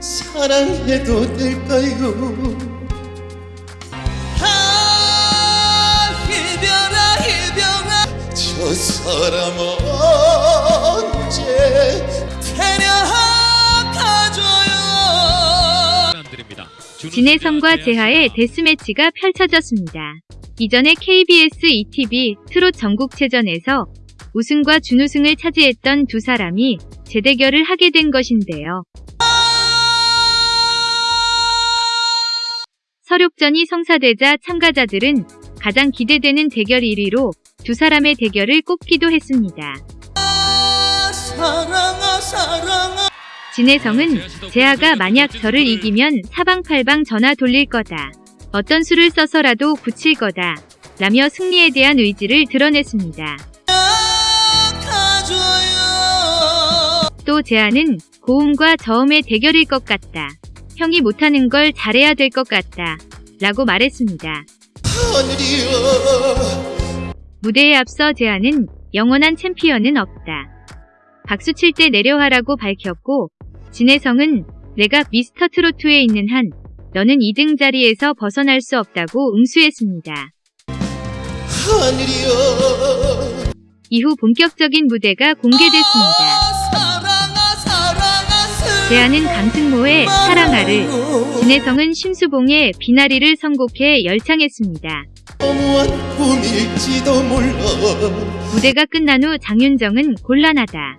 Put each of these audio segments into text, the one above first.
사랑해도 될까요? 아 이별아 이별아 저 사람 언제 데려가줘요. 진혜성과 재하의 데스매치가 펼쳐졌습니다. 이전에 KBS ETV 트롯 전국체전에서 우승과 준우승을 차지했던 두 사람이 재대결을 하게 된 것인데요. 서륙전이 성사되자 참가자들은 가장 기대되는 대결 1위로 두 사람의 대결을 꼽기도 했습니다. 진혜성은 재하가 만약 저를 이기면 사방팔방 전화 돌릴 거다. 어떤 수를 써서라도 굳힐 거다. 라며 승리에 대한 의지를 드러냈습니다. 또 재하는 고음과 저음의 대결일 것 같다. 형이 못하는 걸 잘해야 될 것 같다. 라고 말했습니다. 무대에 앞서 재하는 영원한 챔피언은 없다. 박수 칠 때 내려하라고 밝혔고 진혜성은 내가 미스터 트로트에 있는 한 너는 2등 자리에서 벗어날 수 없다고 응수했습니다. 이후 본격적인 무대가 공개됐습니다. 재하는 강승모의 사랑아를 진혜성은 심수봉의 비나리를 선곡해 열창했습니다. 무대가 끝난 후 장윤정은 곤란하다.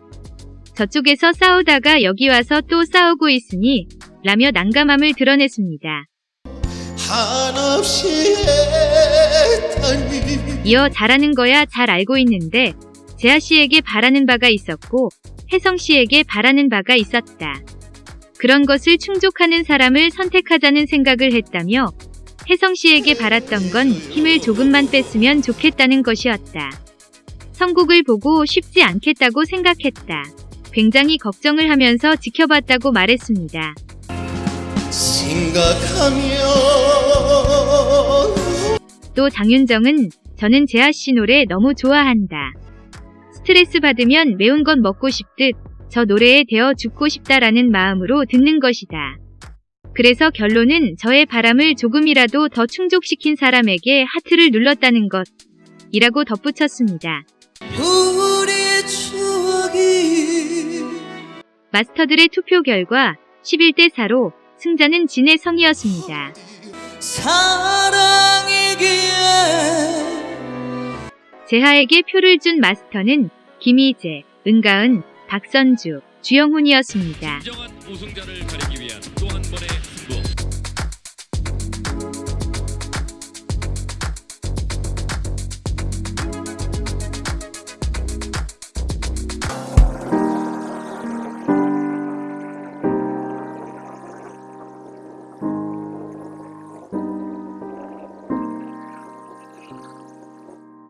저쪽에서 싸우다가 여기 와서 또 싸우고 있으니 라며 난감함을 드러냈습니다. 이어 잘하는 거야 잘 알고 있는데 재하 씨에게 바라는 바가 있었고 혜성 씨에게 바라는 바가 있었다. 그런 것을 충족하는 사람을 선택하자는 생각을 했다며 혜성 씨에게 바랐던 건 힘을 조금만 뺐으면 좋겠다는 것이었다. 선곡을 보고 쉽지 않겠다고 생각했다. 굉장히 걱정을 하면서 지켜봤다고 말했습니다. 생각하면 또 장윤정은 저는 재하 씨 노래 너무 좋아한다. 스트레스 받으면 매운 것 먹고 싶듯 저 노래에 대어 죽고 싶다라는 마음으로 듣는 것이다. 그래서 결론은 저의 바람을 조금이라도 더 충족시킨 사람에게 하트를 눌렀다는 것. 이라고 덧붙였습니다. 마스터들의 투표 결과 11대 4로 승자는 진혜성이었습니다. 사랑이기에 재하에게 표를 준 마스터는 김희재, 은가은, 박선주, 주영훈이었습니다.